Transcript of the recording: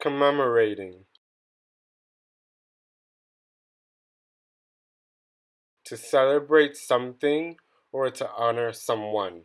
commemorating to celebrate something or to honor someone.